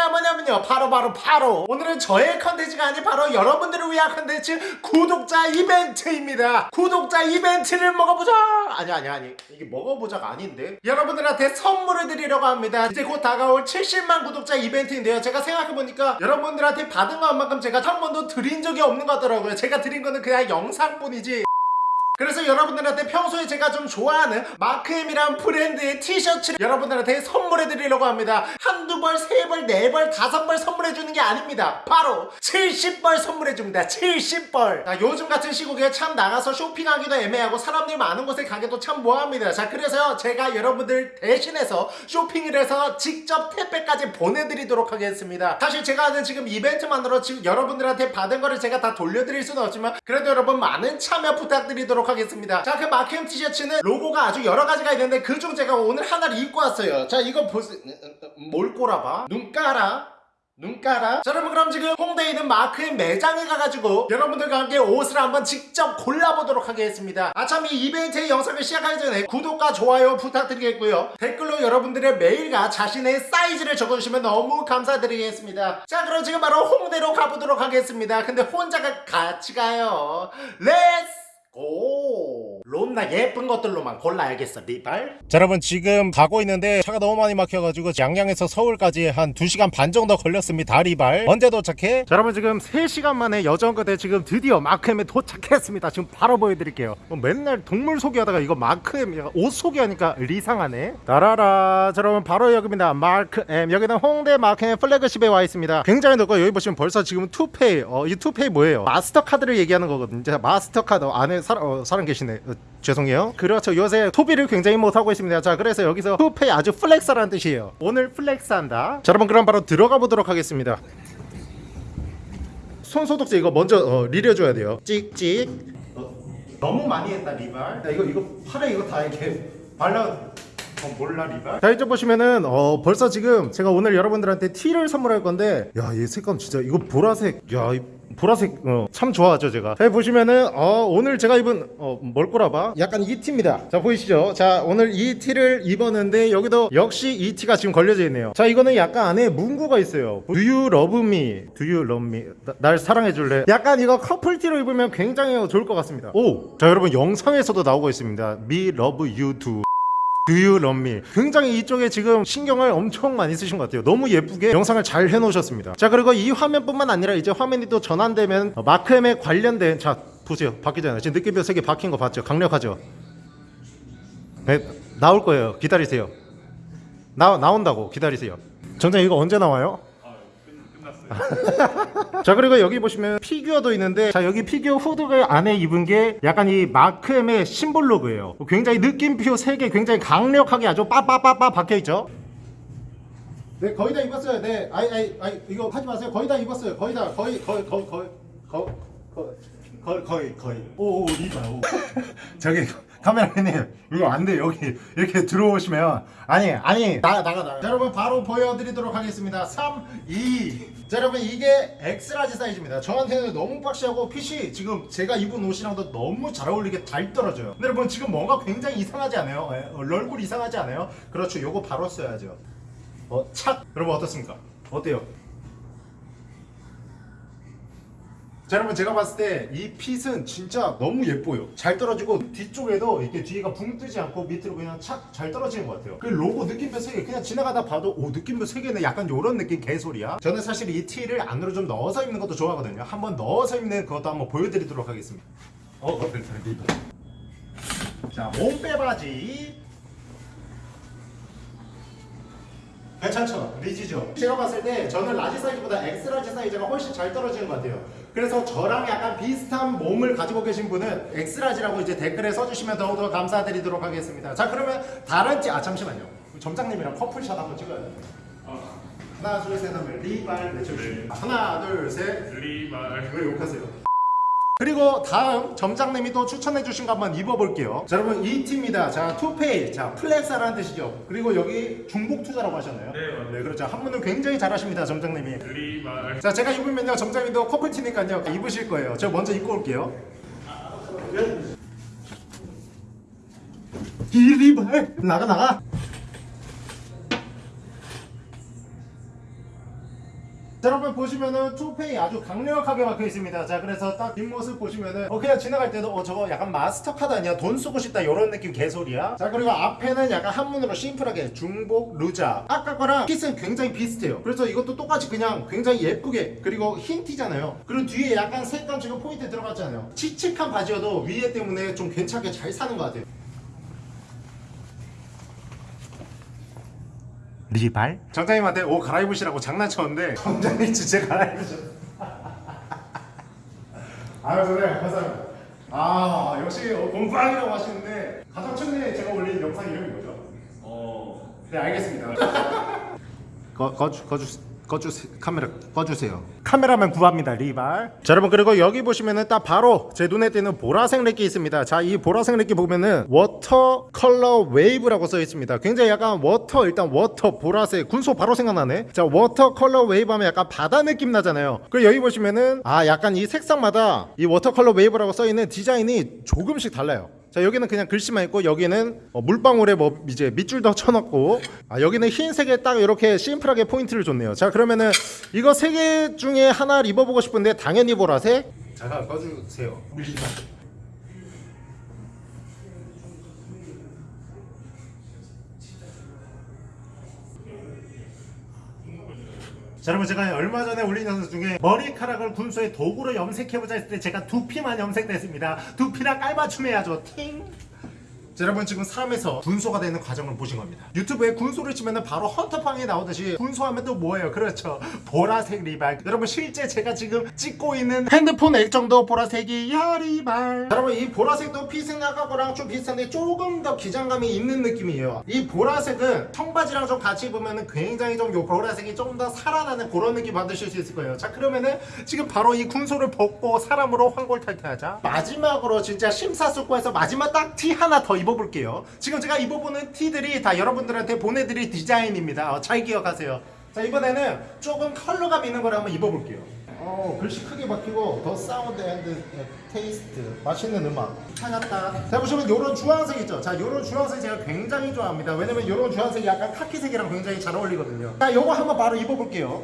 컨텐츠가 뭐냐면요. 바로 바로 바로. 오늘은 저의 컨텐츠가 아닌 바로 여러분들을 위한 컨텐츠 구독자 이벤트입니다. 구독자 이벤트를 먹어보자! 아니 아니 아니. 이게 먹어보자가 아닌데? 여러분들한테 선물을 드리려고 합니다. 이제 곧 다가올 70만 구독자 이벤트인데요. 제가 생각해보니까 여러분들한테 받은 것만큼 제가 한 번도 드린 적이 없는 것 같더라고요. 제가 드린 거는 그냥 영상뿐이지 그래서 여러분들한테 평소에 제가 좀 좋아하는 마크엠이란 브랜드의 티셔츠를 여러분들한테 선물해 드리려고 합니다. 한두 벌, 세 벌, 네 벌, 다섯 벌 선물해 주는 게 아닙니다. 바로 70벌 선물해 줍니다. 70벌. 자, 요즘 같은 시국에 참 나가서 쇼핑하기도 애매하고 사람들 많은 곳에 가기도 참 뭐합니다. 자 그래서요 제가 여러분들 대신해서 쇼핑을 해서 직접 택배까지 보내드리도록 하겠습니다. 사실 제가 하는 지금 이벤트만으로 지금 여러분들한테 받은 거를 제가 다 돌려드릴 수는 없지만 그래도 여러분 많은 참여 부탁드리도록 하겠습니다. 자 그 마크엠 티셔츠는 로고가 아주 여러 가지가 있는데 그중 제가 오늘 하나를 입고 왔어요. 자 이거 보세요 뭘 꼬라봐? 눈가라 눈가라 자 여러분 그럼 지금 홍대에 있는 마크의 매장에 가가지고 여러분들과 함께 옷을 한번 직접 골라보도록 하겠습니다. 아참 이 이벤트의 영상을 시작하기 전에 구독과 좋아요 부탁드리겠고요. 댓글로 여러분들의 메일과 자신의 사이즈를 적어주시면 너무 감사드리겠습니다. 자 그럼 지금 바로 홍대로 가보도록 하겠습니다. 근데 혼자가 같이 가요. Let's go. 론나 예쁜 것들로만 골라야겠어 리발. 자 여러분 지금 가고 있는데 차가 너무 많이 막혀가지고 양양에서 서울까지 한 2시간 반 정도 걸렸습니다 리발. 언제 도착해? 자 여러분 지금 3시간 만에 여정 끝에 지금 드디어 마크엠에 도착했습니다. 지금 바로 보여드릴게요. 뭐 맨날 동물 소개하다가 이거 마크엠 옷 소개하니까 리상하네. 따라라. 자 여러분 바로 여기입니다. 마크엠. 여기는 홍대 마크엠 플래그십에 와 있습니다. 굉장히 넓고 여기 보시면 벌써 지금 to pay 어, 이 to pay 뭐예요? 마스터카드를 얘기하는 거거든요. 자, 마스터카드 안에 사, 어, 사람 계시네. 어, 죄송해요. 그렇죠. 요새 소비를 굉장히 못하고 있습니다. 자 그래서 여기서 to pay 아주 flex라는 뜻이에요. 오늘 flex한다. 자 여러분 그럼 바로 들어가 보도록 하겠습니다. 손소독제 이거 먼저 어, 리려줘야 돼요. 찍찍. 어, 너무 많이 했다 리발 야, 이거 이거 팔에 이거 다 이렇게 발라 어 몰라 리발? 자 이쪽 보시면은 어 벌써 지금 제가 오늘 여러분들한테 티를 선물할 건데 야이 색감 진짜 이거 보라색 야 이 보라색 어, 참 좋아하죠 제가. 자 보시면은 어, 오늘 제가 입은 어, 뭘 꼬라봐? 약간 이 티입니다. 자 보이시죠? 자 오늘 이 티를 입었는데 여기도 역시 이 티가 지금 걸려져 있네요. 자 이거는 약간 안에 문구가 있어요. Do you love me? Do you love me? 나, 날 사랑해 줄래? 약간 이거 커플 티로 입으면 굉장히 좋을 것 같습니다. 오자 여러분 영상에서도 나오고 있습니다. Me love you too Love me? 굉장히 이쪽에 지금 신경을 엄청 많이 쓰신 것 같아요 너무 예쁘게 영상을 잘 해놓으셨습니다 자 그리고 이 화면뿐만 아니라 이제 화면이 또 전환되면 어, 마크엠에 관련된 자 보세요 바뀌잖아요 지금 느낌표 3개 바뀐 거 봤죠? 강력하죠? 네, 나올 거예요 기다리세요 나, 나온다고 기다리세요 정장 이거 언제 나와요? 자 그리고 여기 보시면 피규어도 있는데 자 여기 피규어 후드를 안에 입은 게 약간 이 마크엠의 심볼 로고예요. 굉장히 느낌표 3개 굉장히 강력하게 아주 빠빠빠빠 박혀있죠? 네 거의 다 입었어요. 네 아이 아이 아이 이거 하지 마세요. 거의 다 입었어요. 거의 다 거의 거의 거의 거의 거의 거의 거의 거의. 오오 리바 오. 저기 카메라맨님 이거 안돼. 여기 이렇게 들어오시면. 아니 아니 나 나가 나가. 자, 여러분 바로 보여드리도록 하겠습니다. 3 2 자, 여러분 이게 X large 사이즈입니다. 저한테는 너무 boxy하고 fit이 지금 제가 입은 옷이랑도 너무 잘 어울리게 잘 떨어져요. 근데 여러분 지금 뭔가 굉장히 이상하지 않아요? 예, 어, 얼굴 이상하지 않아요? 그렇죠. 요거 바로 써야죠. 어, 착! 여러분 어떻습니까? 어때요? 자 여러분 제가 봤을 때 이 핏은 진짜 너무 예뻐요. 잘 떨어지고 뒤쪽에도 이렇게 뒤가 붕 뜨지 않고 밑으로 그냥 착 잘 떨어지는 것 같아요. 그 로고 느낌표 3개 그냥 지나가다 봐도 오 느낌표 3개네. 약간 요런 느낌 개소리야. 저는 사실 이 티를 안으로 좀 넣어서 입는 것도 좋아하거든요. 한번 넣어서 입는 그것도 한번 보여드리도록 하겠습니다. 어, 어, 네, 네, 네. 자 몸빼바지. 괜찮죠? large죠? 제가 봤을 때 저는 large 사이즈보다 X-large 사이즈가 훨씬 잘 떨어지는 것 같아요 그래서 저랑 약간 비슷한 몸을 가지고 계신 분은 X-large라고 이제 댓글에 써주시면 더욱더 감사드리도록 하겠습니다. 자 그러면 다른 지아 잠시만요. 점장님이랑 커플샷 한번 찍어야 돼요. 하나 둘셋 하면 리발 외쳐주시면 하나 둘셋. 리발. 왜 욕하세요? 그리고 다음 점장님이 또 추천해 주신 거 한번 입어볼게요 자 여러분 이 티입니다 자 to pay 자 flex하라는 뜻이죠 그리고 여기 중복 투자라고 하셨나요? 네, 맞아요. 네 그렇죠 한분은 굉장히 잘하십니다 점장님이 리발 자 제가 입으면요 점장님도 커플티니까요 입으실 거예요 제가 먼저 입고 올게요 이리발 나가 나가 자 여러분 보시면은 투페이 아주 강력하게 박혀 있습니다. 자 그래서 딱 뒷모습 보시면은 어 그냥 지나갈 때도 어 저거 약간 마스터 카드 아니야? 돈 쓰고 싶다 이런 느낌 개소리야. 자 그리고 앞에는 약간 한문으로 심플하게 중복 루자. 아까 거랑 핏은 굉장히 비슷해요. 그래서 이것도 똑같이 그냥 굉장히 예쁘게 그리고 흰 티잖아요. 그리고 뒤에 약간 색감 지금 포인트 들어갔잖아요. 칙칙한 바지여도 위에 때문에 좀 괜찮게 잘 사는 것 같아요 리발? 점장님한테 옷 갈아입으시라고 장난쳤는데 점장님 진짜 갈아입으셨어 아유 선생님 감사합니다 아 역시 어, 공방이라고 하시는데 가장 최근에 제가 올린 영상 이름이 뭐죠? 어, 네 알겠습니다 거, 거주, 거주, 거주 카메라 꺼주세요. 카메라만 구합니다 리발. 자 여러분 그리고 여기 보시면은 딱 바로 제 눈에 띄는 보라색 렉기 있습니다. 자 이 보라색 렉기 보면은 water color wave라고 써 있습니다. 굉장히 약간 워터 일단 워터 보라색 군소 바로 생각나네. 자 water color wave 하면 약간 바다 느낌 나잖아요. 그리고 여기 보시면은 아 약간 이 색상마다 이 water color wave라고 써 있는 디자인이 조금씩 달라요 자 여기는 그냥 글씨만 있고 여기는 어, 물방울에 뭐 이제 밑줄 더 쳐넣고. 아 여기는 흰색에 딱 이렇게 심플하게 포인트를 줬네요. 자 그러면은 이거 세 개 중에 하나 입어보고 싶은데 당연히 보라색 잠깐 꺼주세요 자 여러분 제가 얼마 전에 올린 영상 중에 머리카락을 군소의 도구로 염색해보자 했을 때 제가 두피만 염색됐습니다. 두피랑 깔맞춤 해야죠. 팅 자, 여러분 지금 삶에서 군소가 되는 과정을 보신 겁니다. 유튜브에 군소를 치면 바로 헌터팡이 나오듯이 군소하면 또 뭐예요? 그렇죠. 보라색 리발. 여러분 실제 제가 지금 찍고 있는 핸드폰 액정도 보라색이 야 리발. 여러분 이 보라색도 핏은 아까 거랑 좀 비슷한데 조금 더 기장감이 있는 느낌이에요. 이 보라색은 청바지랑 좀 같이 입으면 굉장히 좀 요 보라색이 좀더 살아나는 그런 느낌 받으실 수 있을 거예요. 자 그러면은 지금 바로 이 군소를 벗고 사람으로 환골탈퇴하자. 마지막으로 진짜 심사숙고해서 마지막 딱 티 하나 더 입어 볼게요. 지금 제가 입어보는 티들이 다 여러분들한테 보내드릴 디자인입니다. 어, 잘 기억하세요. 자 이번에는 조금 컬러감 있는 걸 한번 입어볼게요. 어 글씨 크게 박히고 the sound and taste 맛있는 음악. 찾았다. 자 보시면 요런 주황색 있죠? 자 요런 주황색 제가 굉장히 좋아합니다. 왜냐면 요런 주황색이 약간 카키색이랑 굉장히 잘 어울리거든요. 자 요거 한번 바로 입어볼게요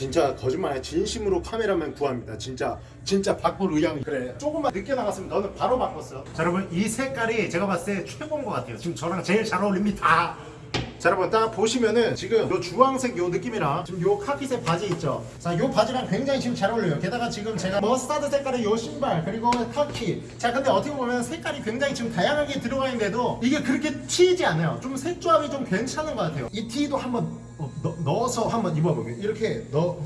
진짜 거짓말 아니야 진심으로 카메라맨 구합니다. 진짜 진짜 바꿀 의향이 그래. 조금만 늦게 나갔으면 너는 바로 바꿨어. 자 여러분 이 색깔이 제가 봤을 때 최고인 것 같아요. 지금 저랑 제일 잘 어울립니다 자 여러분 딱 보시면은 지금 요 주황색 요 느낌이랑 지금 요 카키색 바지 있죠? 자 요 바지랑 굉장히 지금 잘 어울려요. 게다가 지금 제가 머스타드 색깔의 요 신발 그리고 카키. 자 근데 어떻게 보면 색깔이 굉장히 지금 다양하게 들어가 있는데도 이게 그렇게 튀지 않아요. 좀 색조합이 좀 괜찮은 것 같아요. 이 티도 한번 어, 넣, 넣어서 한번 입어볼게요. 이렇게 넣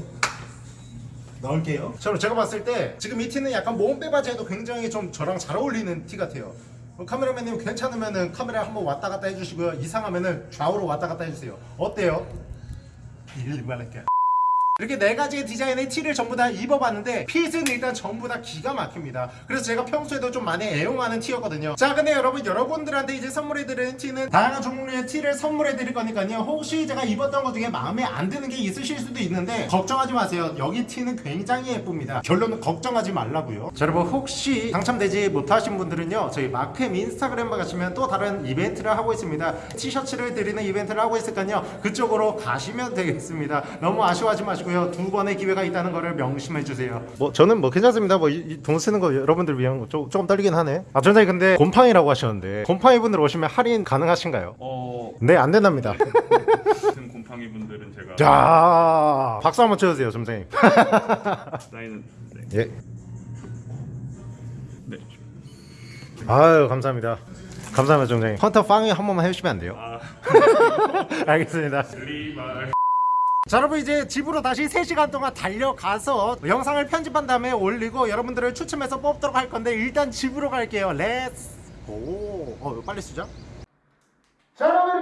넣을게요. 저는 제가 봤을 때 지금 이 티는 약간 몸빼 바지에도 굉장히 좀 저랑 잘 어울리는 티 같아요. 어, 카메라맨님 괜찮으면은 카메라 한번 왔다 갔다 해주시고요. 이상하면은 좌우로 왔다 갔다 해주세요. 어때요? 일말할게. 이렇게 네 가지의 디자인의 티를 전부 다 입어봤는데 핏은 일단 전부 다 기가 막힙니다. 그래서 제가 평소에도 좀 많이 애용하는 티였거든요. 자 근데 여러분 여러분들한테 이제 선물해드리는 티는 다양한 종류의 티를 선물해드릴 거니까요. 혹시 제가 입었던 것 중에 마음에 안 드는 게 있으실 수도 있는데 걱정하지 마세요. 여기 티는 굉장히 예쁩니다. 결론은 걱정하지 말라고요. 자 여러분 혹시 당첨되지 못하신 분들은요. 저희 마크엠 인스타그램 가시면 또 다른 이벤트를 하고 있습니다. 티셔츠를 드리는 이벤트를 하고 있으니까요. 그쪽으로 가시면 되겠습니다. 너무 아쉬워하지 마시고 요. 두 번의 기회가 있다는 거를 명심해 주세요. 뭐 저는 뭐 괜찮습니다. 뭐돈 쓰는 거 여러분들 위한 거 조, 조금 떨리긴 하네. 아 전장님 근데 곰팡이라고 하셨는데 곰팡이 분들 오시면 할인 가능하신가요? 어, 네안 된답니다. 같은 곰팡이 분들은 제가 자 박수 한번 쳐주세요, 점장님. 사인은 네, 예. 네. 아유 감사합니다. 감사합니다, 점장님. 헌터퐝이 한 번만 해주시면 안 돼요? 아, 알겠습니다. 자 여러분 이제 집으로 다시 3시간 동안 달려가서 영상을 편집한 다음에 올리고 여러분들을 추첨해서 뽑도록 할 건데 일단 집으로 갈게요. Let's go 어, 빨리 쓰자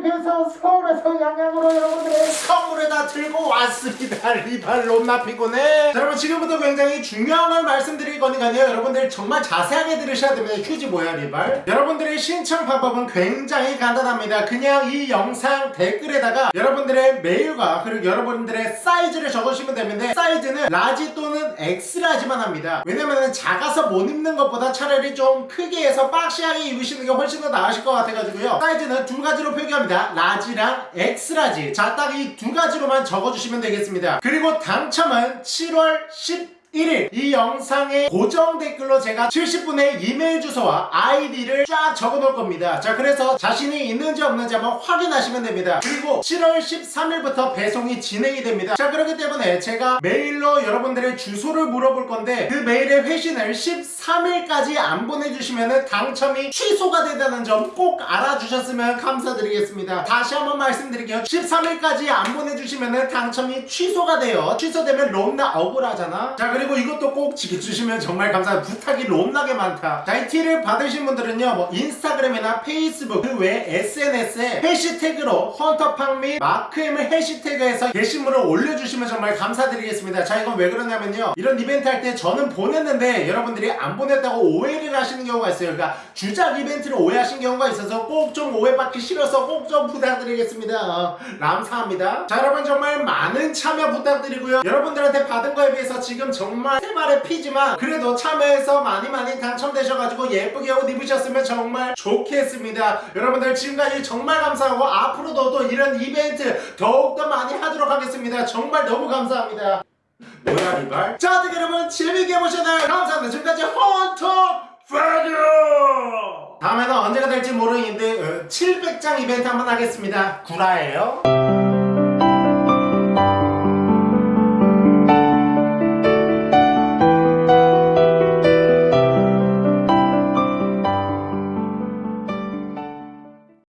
위해서 서울에서 양양으로 여러분들의 선물을 다 들고 왔습니다. 리발 롬나 피곤해. 자, 여러분 지금부터 굉장히 중요한 걸 말씀드릴 거니까요. 여러분들 정말 자세하게 들으셔야 됩니다. 휴지 뭐야 리발? 여러분들의 신청 방법은 굉장히 간단합니다. 그냥 이 영상 댓글에다가 여러분들의 메일과 그리고 여러분들의 사이즈를 적으시면 되는데 사이즈는 large 또는 X-large만 합니다. 왜냐면은 작아서 못 입는 것보다 차라리 좀 크게 해서 boxy하게 입으시는 게 훨씬 더 나으실 것 같아가지고요. 사이즈는 두 가지로 표기합니다 large랑 X-large. 자 딱 이 두 가지로만 적어주시면 되겠습니다. 그리고 당첨은 7월 10 1일. 이 영상의 고정 댓글로 제가 70분의 이메일 주소와 아이디를 쫙 적어 놓을 겁니다. 자 그래서 자신이 있는지 없는지 한번 확인하시면 됩니다. 그리고 7월 13일부터 배송이 진행이 됩니다. 자 그렇기 때문에 제가 메일로 여러분들의 주소를 물어볼 건데 그 메일의 회신을 13일까지 안 보내주시면 당첨이 취소가 된다는 점 꼭 알아주셨으면 감사드리겠습니다. 다시 한번 말씀드릴게요. 13일까지 안 보내주시면 당첨이 취소가 돼요. 취소되면 롬나 억울하잖아. 자 그리고 이것도 꼭 지켜주시면 정말 감사합니다. 부탁이 롬나게 많다. 자 이 티를 받으신 분들은요 뭐 인스타그램이나 페이스북 그 외 SNS에 해시태그로 헌터팡 및 마크엠을 해시태그해서 게시물을 올려주시면 정말 감사드리겠습니다. 자 이건 왜 그러냐면요 이런 이벤트 할 때 저는 보냈는데 여러분들이 안 보냈다고 오해를 하시는 경우가 있어요. 그러니까 주작 이벤트를 오해하신 경우가 있어서 꼭 좀 오해받기 싫어서 꼭 좀 부탁드리겠습니다. 어, 감사합니다. 자 여러분 정말 많은 참여 부탁드리고요. 여러분들한테 받은 거에 비해서 지금 정말 세발의 피지만 그래도 참여해서 많이 많이 당첨되셔가지고 예쁘게 옷 입으셨으면 정말 좋겠습니다. 여러분들 지금까지 정말 감사하고 앞으로도 또 이런 이벤트 더욱더 많이 하도록 하겠습니다. 정말 너무 감사합니다. 뭐야 이발 자 어떻게 여러분 재밌게 보셨나요? 감사합니다. 지금까지 헌터 파이어 다음에는 언제가 될지 모르겠는데 어, 700장 이벤트 한번 하겠습니다. 구라예요